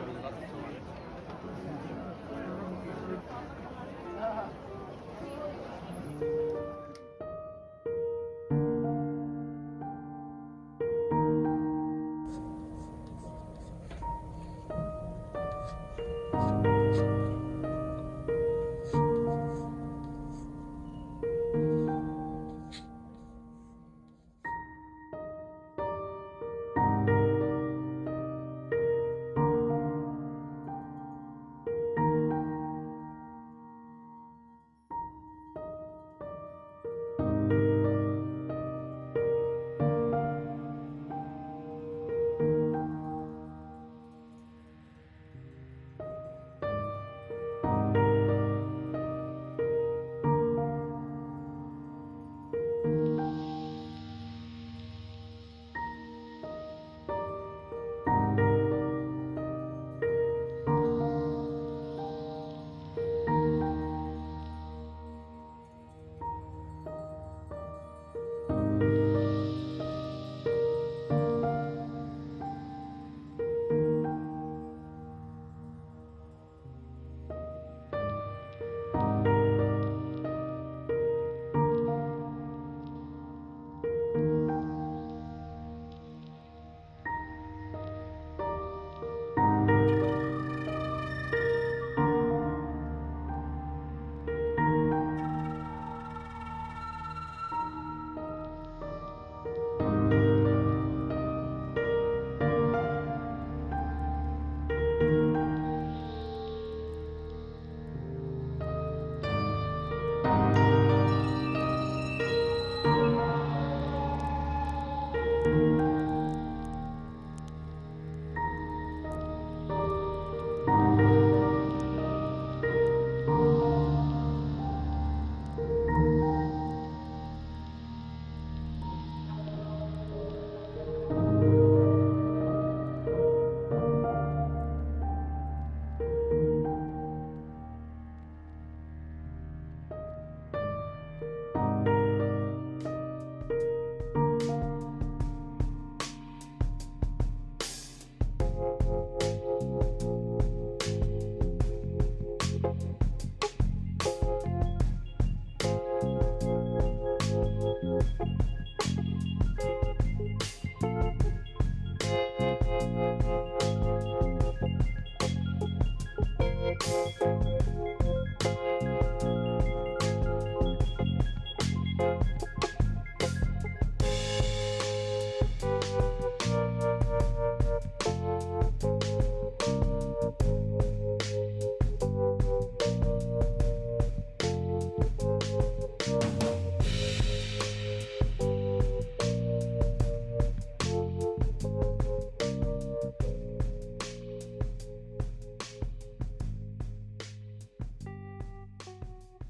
Sorry, a